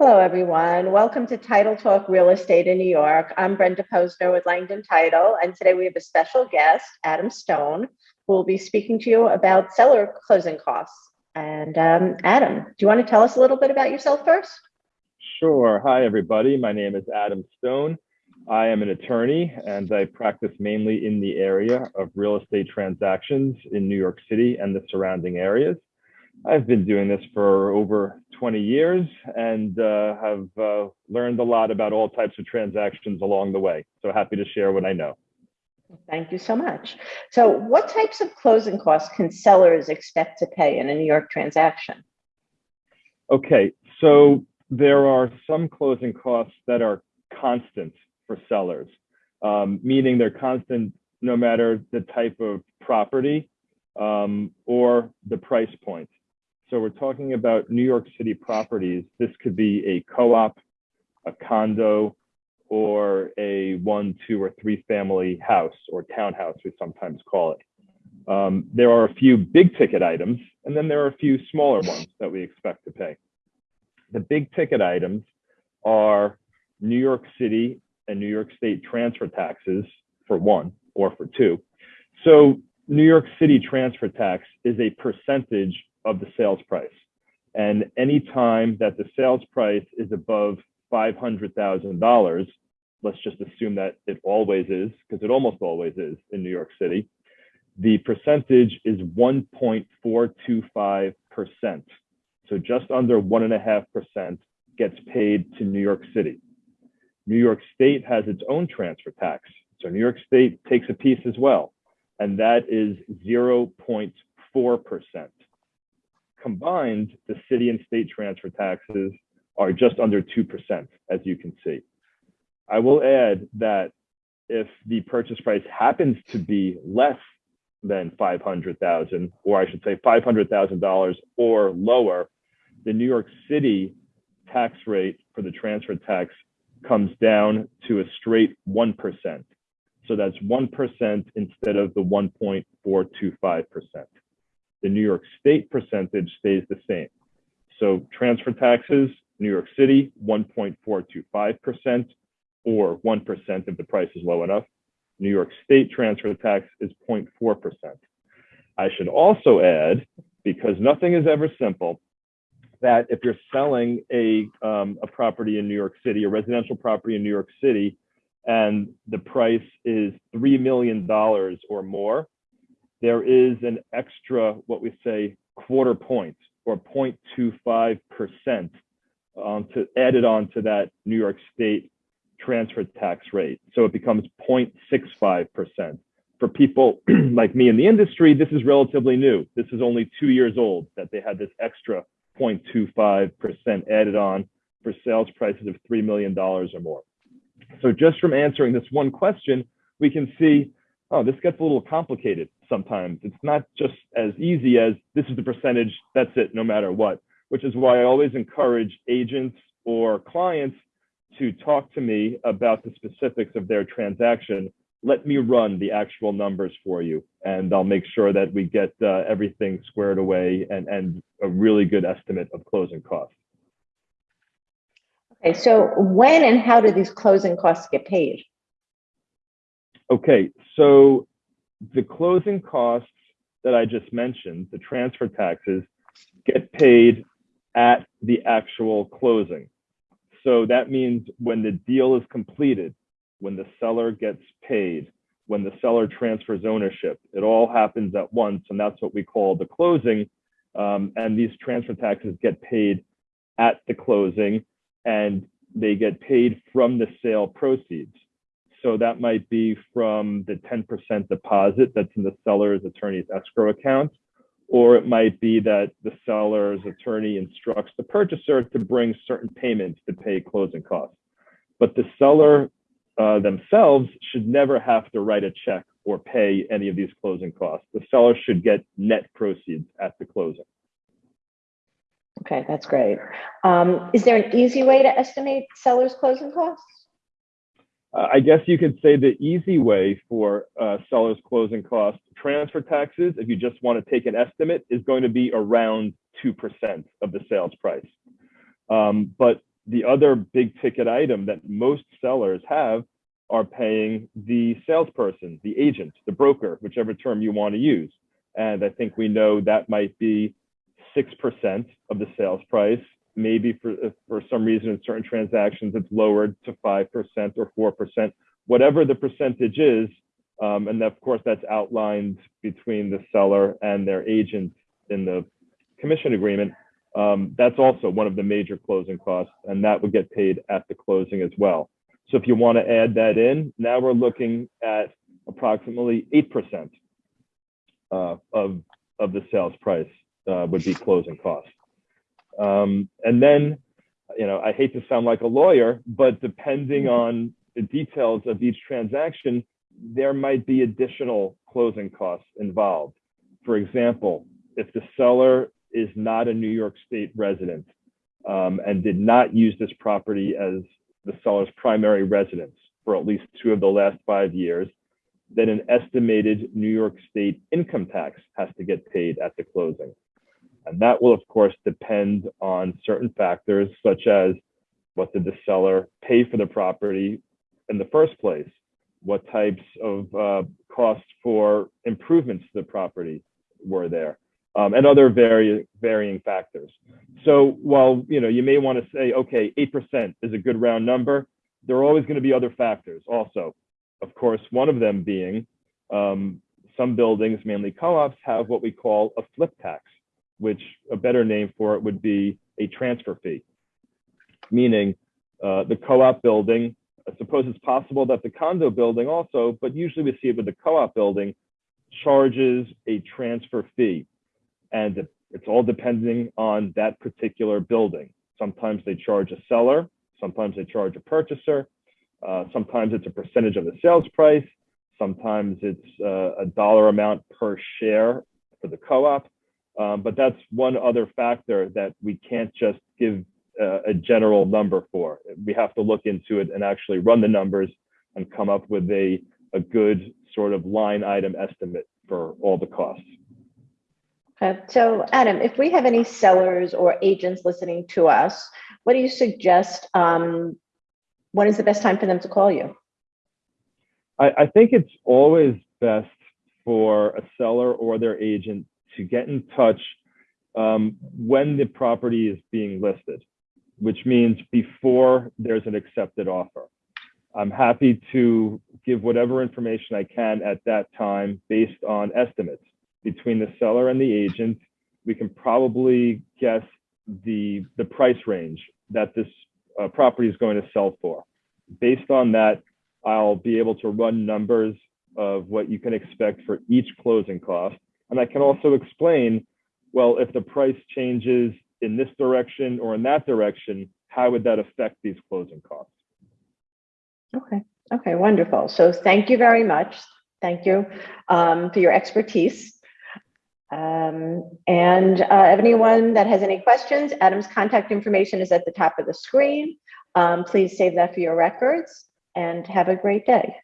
Hello, everyone. Welcome to Title Talk Real Estate in New York. I'm Brenda Posner with Langdon Title, and today we have a special guest, Adam Stone, who will be speaking to you about seller closing costs. And um, Adam, do you want to tell us a little bit about yourself first? Sure. Hi, everybody. My name is Adam Stone. I am an attorney and I practice mainly in the area of real estate transactions in New York City and the surrounding areas. I've been doing this for over 20 years and uh, have uh, learned a lot about all types of transactions along the way. So happy to share what I know. Thank you so much. So what types of closing costs can sellers expect to pay in a New York transaction? Okay, so there are some closing costs that are constant for sellers, um, meaning they're constant no matter the type of property um, or the price point. So we're talking about New York City properties. This could be a co-op, a condo, or a one, two, or three family house or townhouse, we sometimes call it. Um, there are a few big ticket items, and then there are a few smaller ones that we expect to pay. The big ticket items are New York City and New York State transfer taxes for one or for two. So New York City transfer tax is a percentage of the sales price. And any time that the sales price is above $500,000, let's just assume that it always is, because it almost always is in New York City, the percentage is 1.425%. So just under 1.5% gets paid to New York City. New York State has its own transfer tax. So New York State takes a piece as well, and that is 0.4% combined, the city and state transfer taxes are just under 2%, as you can see. I will add that if the purchase price happens to be less than 500,000, or I should say $500,000 or lower, the New York City tax rate for the transfer tax comes down to a straight 1%. So that's 1% instead of the 1.425% the New York State percentage stays the same. So transfer taxes, New York City, 1.425%, or 1% if the price is low enough. New York State transfer tax is 0.4%. I should also add, because nothing is ever simple, that if you're selling a, um, a property in New York City, a residential property in New York City, and the price is $3 million or more, there is an extra, what we say, quarter point or 0.25% um, to added on to that New York State transfer tax rate. So it becomes 0.65%. For people like me in the industry, this is relatively new. This is only two years old that they had this extra 0.25% added on for sales prices of $3 million or more. So just from answering this one question, we can see oh, this gets a little complicated sometimes. It's not just as easy as this is the percentage, that's it, no matter what, which is why I always encourage agents or clients to talk to me about the specifics of their transaction. Let me run the actual numbers for you, and I'll make sure that we get uh, everything squared away and, and a really good estimate of closing costs. Okay, so when and how do these closing costs get paid? Okay, so the closing costs that I just mentioned, the transfer taxes, get paid at the actual closing. So that means when the deal is completed, when the seller gets paid, when the seller transfers ownership, it all happens at once, and that's what we call the closing. Um, and these transfer taxes get paid at the closing, and they get paid from the sale proceeds. So that might be from the 10% deposit that's in the seller's attorney's escrow account, or it might be that the seller's attorney instructs the purchaser to bring certain payments to pay closing costs. But the seller uh, themselves should never have to write a check or pay any of these closing costs. The seller should get net proceeds at the closing. Okay, that's great. Um, is there an easy way to estimate seller's closing costs? Uh, I guess you could say the easy way for uh, sellers closing costs, transfer taxes, if you just want to take an estimate, is going to be around 2% of the sales price. Um, but the other big ticket item that most sellers have are paying the salesperson, the agent, the broker, whichever term you want to use. And I think we know that might be 6% of the sales price. Maybe for, for some reason in certain transactions, it's lowered to 5% or 4%, whatever the percentage is. Um, and of course, that's outlined between the seller and their agent in the commission agreement. Um, that's also one of the major closing costs, and that would get paid at the closing as well. So if you want to add that in, now we're looking at approximately 8% uh, of, of the sales price uh, would be closing costs. Um, and then, you know, I hate to sound like a lawyer, but depending on the details of each transaction, there might be additional closing costs involved. For example, if the seller is not a New York State resident um, and did not use this property as the seller's primary residence for at least two of the last five years, then an estimated New York State income tax has to get paid at the closing. And that will, of course, depend on certain factors, such as what did the seller pay for the property in the first place? What types of uh, costs for improvements to the property were there? Um, and other varying factors. So while you know you may want to say, okay, 8% is a good round number, there are always going to be other factors also. Of course, one of them being um, some buildings, mainly co-ops, have what we call a flip tax which a better name for it would be a transfer fee, meaning uh, the co-op building, I suppose it's possible that the condo building also, but usually we see it with the co-op building, charges a transfer fee. And it's all depending on that particular building. Sometimes they charge a seller, sometimes they charge a purchaser, uh, sometimes it's a percentage of the sales price, sometimes it's uh, a dollar amount per share for the co-op. Um, but that's one other factor that we can't just give uh, a general number for. We have to look into it and actually run the numbers and come up with a, a good sort of line item estimate for all the costs. Okay. So Adam, if we have any sellers or agents listening to us, what do you suggest? Um, when is the best time for them to call you? I, I think it's always best for a seller or their agent to get in touch um, when the property is being listed, which means before there's an accepted offer. I'm happy to give whatever information I can at that time based on estimates between the seller and the agent. We can probably guess the, the price range that this uh, property is going to sell for. Based on that, I'll be able to run numbers of what you can expect for each closing cost and I can also explain, well, if the price changes in this direction or in that direction, how would that affect these closing costs? Okay, okay, wonderful. So thank you very much. Thank you um, for your expertise. Um, and uh, anyone that has any questions, Adam's contact information is at the top of the screen. Um, please save that for your records and have a great day.